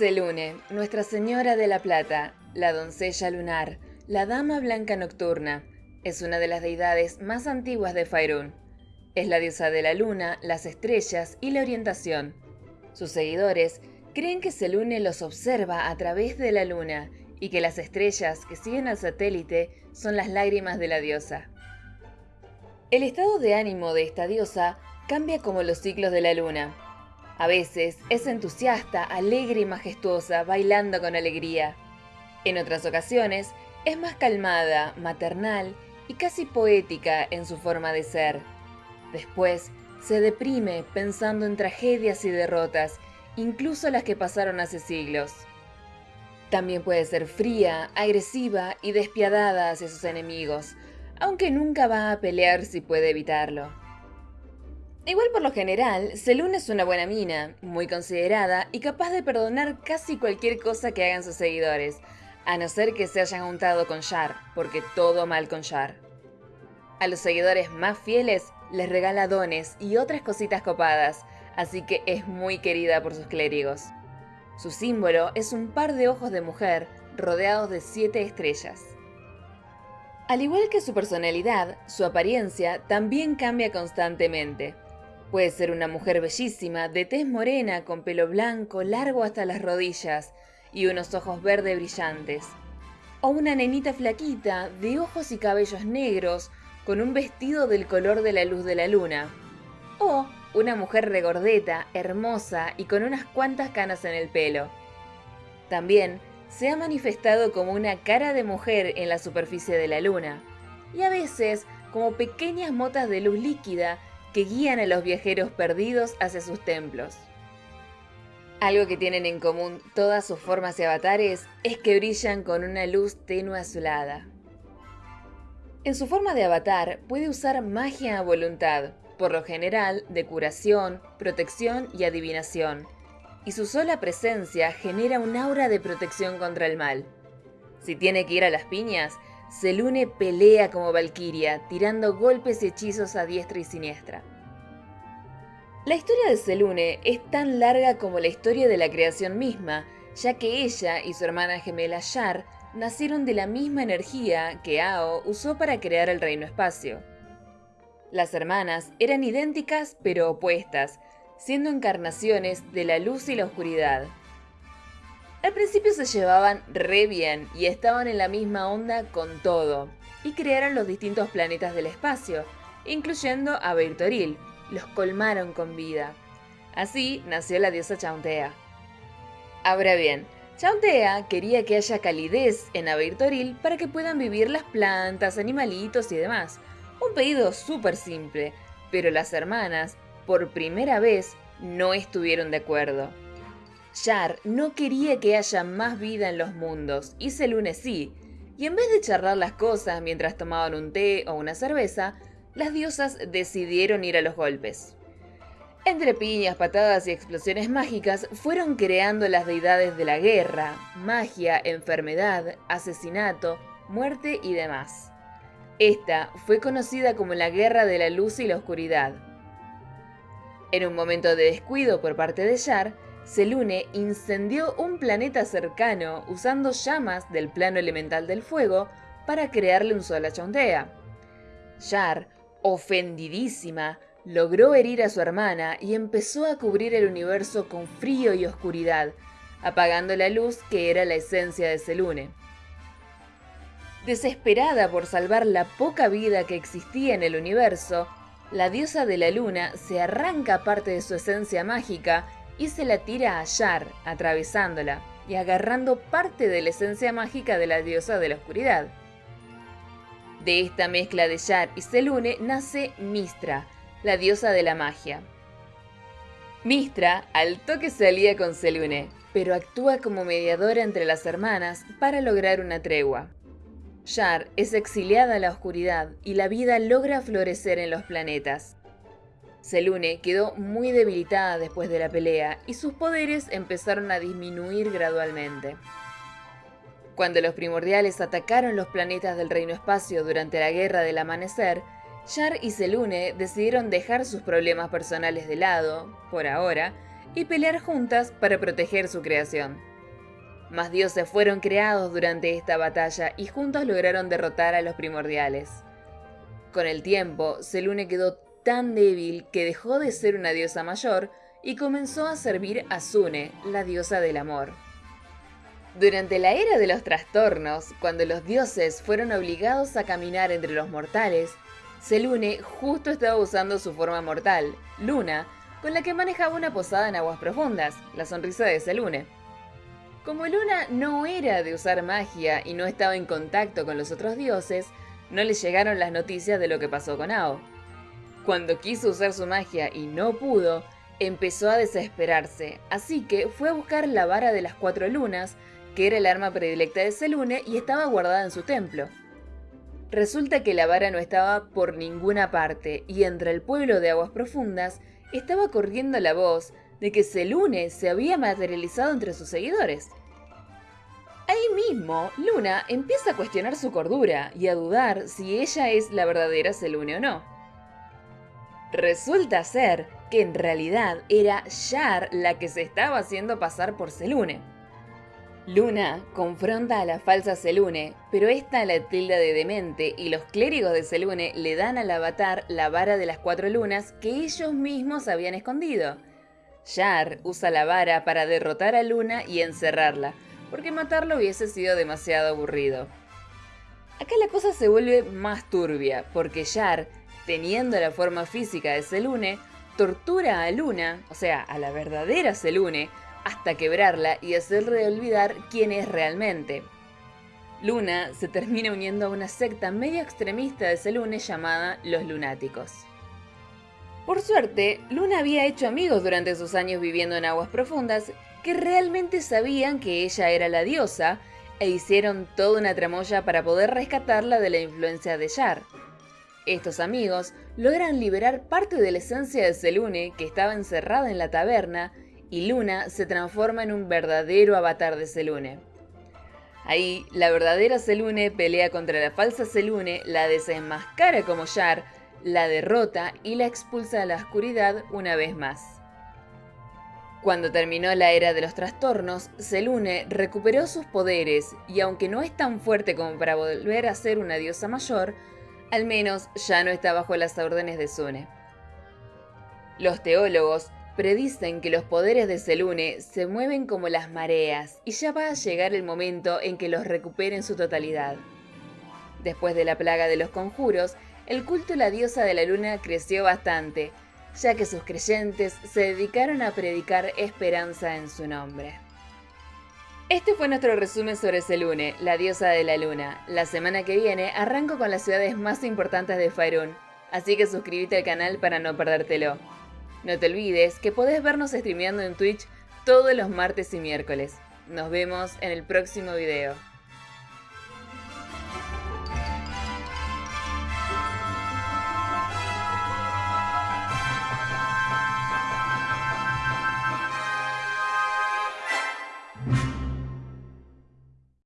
Selune, Nuestra Señora de la Plata, la doncella lunar, la dama blanca nocturna, es una de las deidades más antiguas de Faerun. Es la diosa de la luna, las estrellas y la orientación. Sus seguidores creen que Selune los observa a través de la luna y que las estrellas que siguen al satélite son las lágrimas de la diosa. El estado de ánimo de esta diosa cambia como los ciclos de la luna. A veces es entusiasta, alegre y majestuosa, bailando con alegría. En otras ocasiones es más calmada, maternal y casi poética en su forma de ser. Después se deprime pensando en tragedias y derrotas, incluso las que pasaron hace siglos. También puede ser fría, agresiva y despiadada hacia sus enemigos, aunque nunca va a pelear si puede evitarlo. Igual por lo general, Selune es una buena mina, muy considerada y capaz de perdonar casi cualquier cosa que hagan sus seguidores, a no ser que se hayan juntado con Shar, porque todo mal con Shar. A los seguidores más fieles les regala dones y otras cositas copadas, así que es muy querida por sus clérigos. Su símbolo es un par de ojos de mujer rodeados de siete estrellas. Al igual que su personalidad, su apariencia también cambia constantemente. Puede ser una mujer bellísima, de tez morena, con pelo blanco, largo hasta las rodillas y unos ojos verdes brillantes. O una nenita flaquita, de ojos y cabellos negros, con un vestido del color de la luz de la luna. O una mujer regordeta, hermosa y con unas cuantas canas en el pelo. También se ha manifestado como una cara de mujer en la superficie de la luna, y a veces como pequeñas motas de luz líquida que guían a los viajeros perdidos hacia sus templos. Algo que tienen en común todas sus formas y avatares es que brillan con una luz tenue azulada. En su forma de avatar puede usar magia a voluntad, por lo general de curación, protección y adivinación, y su sola presencia genera un aura de protección contra el mal. Si tiene que ir a las piñas, Selune pelea como Valkyria, tirando golpes y hechizos a diestra y siniestra. La historia de Selune es tan larga como la historia de la creación misma, ya que ella y su hermana gemela Yar nacieron de la misma energía que Ao usó para crear el Reino Espacio. Las hermanas eran idénticas pero opuestas, siendo encarnaciones de la luz y la oscuridad. Al principio se llevaban re bien y estaban en la misma onda con todo, y crearon los distintos planetas del espacio, incluyendo a Virtoril, los colmaron con vida. Así nació la diosa Chauntea. Ahora bien, Chauntea quería que haya calidez en Abeirtoril para que puedan vivir las plantas, animalitos y demás, un pedido súper simple, pero las hermanas, por primera vez, no estuvieron de acuerdo. Yar no quería que haya más vida en los mundos, y Selune sí, y en vez de charlar las cosas mientras tomaban un té o una cerveza, las diosas decidieron ir a los golpes. Entre piñas, patadas y explosiones mágicas fueron creando las deidades de la guerra, magia, enfermedad, asesinato, muerte y demás. Esta fue conocida como la Guerra de la Luz y la Oscuridad. En un momento de descuido por parte de Yar, Selune incendió un planeta cercano usando llamas del plano elemental del fuego para crearle un sol a Chondea. Yar, ofendidísima, logró herir a su hermana y empezó a cubrir el universo con frío y oscuridad, apagando la luz que era la esencia de Selune. Desesperada por salvar la poca vida que existía en el universo, la diosa de la luna se arranca parte de su esencia mágica y se la tira a Yar, atravesándola y agarrando parte de la esencia mágica de la diosa de la oscuridad. De esta mezcla de Yar y Selune nace Mistra, la diosa de la magia. Mistra al toque se alía con Selune, pero actúa como mediadora entre las hermanas para lograr una tregua. Yar es exiliada a la oscuridad y la vida logra florecer en los planetas. Selune quedó muy debilitada después de la pelea y sus poderes empezaron a disminuir gradualmente. Cuando los primordiales atacaron los planetas del Reino Espacio durante la Guerra del Amanecer, Yar y Selune decidieron dejar sus problemas personales de lado, por ahora, y pelear juntas para proteger su creación. Más dioses fueron creados durante esta batalla y juntos lograron derrotar a los primordiales. Con el tiempo, Selune quedó tan débil que dejó de ser una diosa mayor y comenzó a servir a Sune, la diosa del amor. Durante la era de los trastornos, cuando los dioses fueron obligados a caminar entre los mortales, Selune justo estaba usando su forma mortal, Luna, con la que manejaba una posada en aguas profundas, la sonrisa de Selune. Como Luna no era de usar magia y no estaba en contacto con los otros dioses, no le llegaron las noticias de lo que pasó con Ao. Cuando quiso usar su magia y no pudo, empezó a desesperarse, así que fue a buscar la vara de las cuatro lunas que era el arma predilecta de Selune y estaba guardada en su templo. Resulta que la vara no estaba por ninguna parte y entre el pueblo de Aguas Profundas estaba corriendo la voz de que Selune se había materializado entre sus seguidores. Ahí mismo, Luna empieza a cuestionar su cordura y a dudar si ella es la verdadera Selune o no. Resulta ser que en realidad era Yar la que se estaba haciendo pasar por Selune. Luna confronta a la falsa Selune, pero esta la tilda de demente y los clérigos de Selune le dan al avatar la vara de las cuatro lunas que ellos mismos habían escondido. Yar usa la vara para derrotar a Luna y encerrarla, porque matarlo hubiese sido demasiado aburrido. Acá la cosa se vuelve más turbia, porque Yar, teniendo la forma física de Selune, tortura a Luna, o sea, a la verdadera Selune, hasta quebrarla y hacerle olvidar quién es realmente. Luna se termina uniendo a una secta medio extremista de Selune llamada Los Lunáticos. Por suerte, Luna había hecho amigos durante sus años viviendo en aguas profundas que realmente sabían que ella era la diosa e hicieron toda una tramoya para poder rescatarla de la influencia de Yar. Estos amigos logran liberar parte de la esencia de Selune que estaba encerrada en la taberna y Luna se transforma en un verdadero avatar de Selune. Ahí, la verdadera Selune pelea contra la falsa Selune, la desenmascara como Yar, la derrota y la expulsa a la oscuridad una vez más. Cuando terminó la era de los trastornos, Selune recuperó sus poderes y aunque no es tan fuerte como para volver a ser una diosa mayor, al menos ya no está bajo las órdenes de Sune. Los teólogos predicen que los poderes de Selune se mueven como las mareas y ya va a llegar el momento en que los recupere en su totalidad. Después de la plaga de los conjuros, el culto a la diosa de la luna creció bastante, ya que sus creyentes se dedicaron a predicar esperanza en su nombre. Este fue nuestro resumen sobre Selune, la diosa de la luna. La semana que viene arranco con las ciudades más importantes de Faerun, así que suscríbete al canal para no perdértelo. No te olvides que podés vernos streameando en Twitch todos los martes y miércoles. Nos vemos en el próximo video.